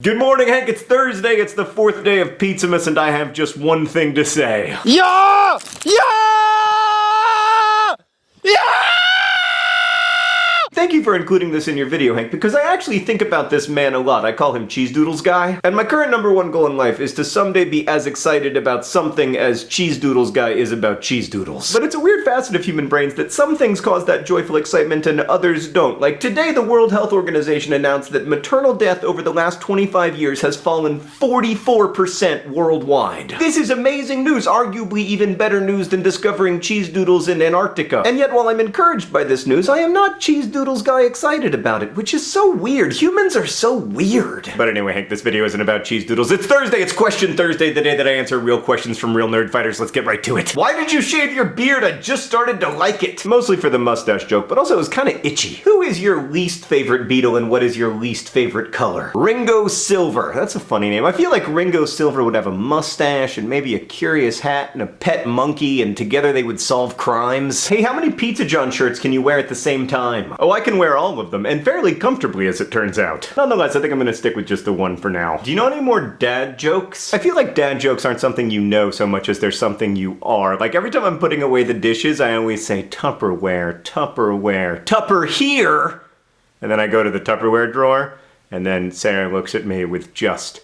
Good morning, Hank. It's Thursday. It's the fourth day of Pizzamas, and I have just one thing to say. Yeah! Yeah! Thank you for including this in your video, Hank, because I actually think about this man a lot. I call him Cheese Doodles Guy. And my current number one goal in life is to someday be as excited about something as Cheese Doodles Guy is about cheese doodles. But it's a weird facet of human brains that some things cause that joyful excitement and others don't. Like today, the World Health Organization announced that maternal death over the last 25 years has fallen 44% worldwide. This is amazing news, arguably even better news than discovering cheese doodles in Antarctica. And yet, while I'm encouraged by this news, I am not Cheese Doodles guy excited about it, which is so weird. Humans are so weird. But anyway, Hank, this video isn't about cheese doodles. It's Thursday, it's Question Thursday, the day that I answer real questions from real nerdfighters. Let's get right to it. Why did you shave your beard? I just started to like it. Mostly for the mustache joke, but also it was kind of itchy. Who is your least favorite Beatle and what is your least favorite color? Ringo Silver. That's a funny name. I feel like Ringo Silver would have a mustache and maybe a curious hat and a pet monkey and together they would solve crimes. Hey, how many Pizza John shirts can you wear at the same time? Oh, I can wear all of them, and fairly comfortably as it turns out. Nonetheless, I think I'm gonna stick with just the one for now. Do you know any more dad jokes? I feel like dad jokes aren't something you know so much as they're something you are. Like every time I'm putting away the dishes, I always say Tupperware, Tupperware, Tupper here! And then I go to the Tupperware drawer, and then Sarah looks at me with just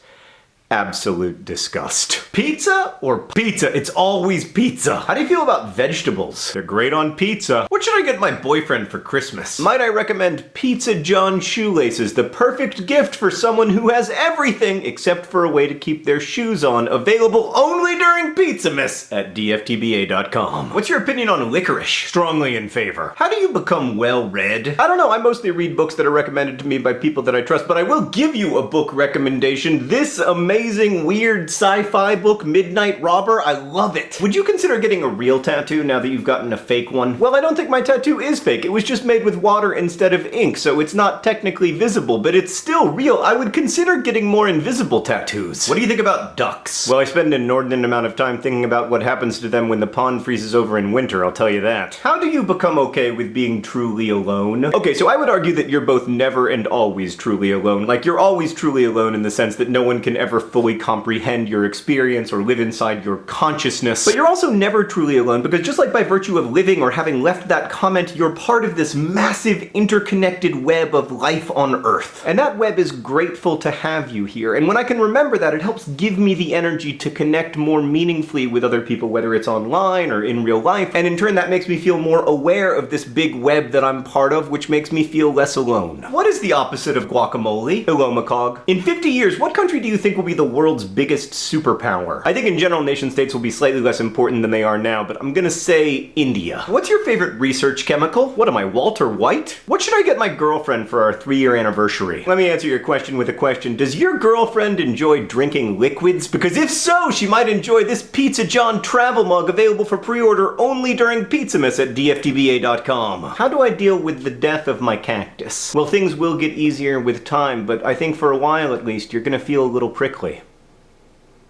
absolute disgust. Pizza or pizza? It's always pizza. How do you feel about vegetables? They're great on pizza. What should I get my boyfriend for Christmas? Might I recommend Pizza John shoelaces, the perfect gift for someone who has everything except for a way to keep their shoes on, available only during Pizzamas at dftba.com. What's your opinion on licorice? Strongly in favor. How do you become well-read? I don't know, I mostly read books that are recommended to me by people that I trust, but I will give you a book recommendation. This amazing amazing, weird sci-fi book, Midnight Robber. I love it. Would you consider getting a real tattoo now that you've gotten a fake one? Well, I don't think my tattoo is fake. It was just made with water instead of ink, so it's not technically visible, but it's still real. I would consider getting more invisible tattoos. What do you think about ducks? Well, I spend an inordinate amount of time thinking about what happens to them when the pond freezes over in winter, I'll tell you that. How do you become okay with being truly alone? Okay, so I would argue that you're both never and always truly alone. Like, you're always truly alone in the sense that no one can ever fully comprehend your experience or live inside your consciousness. But you're also never truly alone because just like by virtue of living or having left that comment, you're part of this massive interconnected web of life on Earth. And that web is grateful to have you here. And when I can remember that, it helps give me the energy to connect more meaningfully with other people, whether it's online or in real life. And in turn, that makes me feel more aware of this big web that I'm part of, which makes me feel less alone. What is the opposite of guacamole? Hello, Macog. In 50 years, what country do you think will be the world's biggest superpower? I think in general nation states will be slightly less important than they are now, but I'm gonna say India. What's your favorite research chemical? What am I, Walter White? What should I get my girlfriend for our three-year anniversary? Let me answer your question with a question. Does your girlfriend enjoy drinking liquids? Because if so, she might enjoy this Pizza John travel mug available for pre-order only during Pizzamas at dftba.com. How do I deal with the death of my cactus? Well, things will get easier with time, but I think for a while at least, you're gonna feel a little prickly.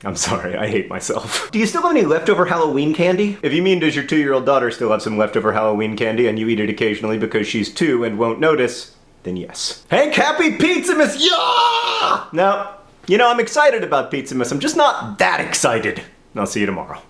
I'm sorry, I hate myself. Do you still have any leftover Halloween candy? If you mean does your two-year-old daughter still have some leftover Halloween candy and you eat it occasionally because she's two and won't notice, then yes. Hank, happy Pizzamas, yeah! No, you know, I'm excited about Pizzamas, I'm just not that excited. I'll see you tomorrow.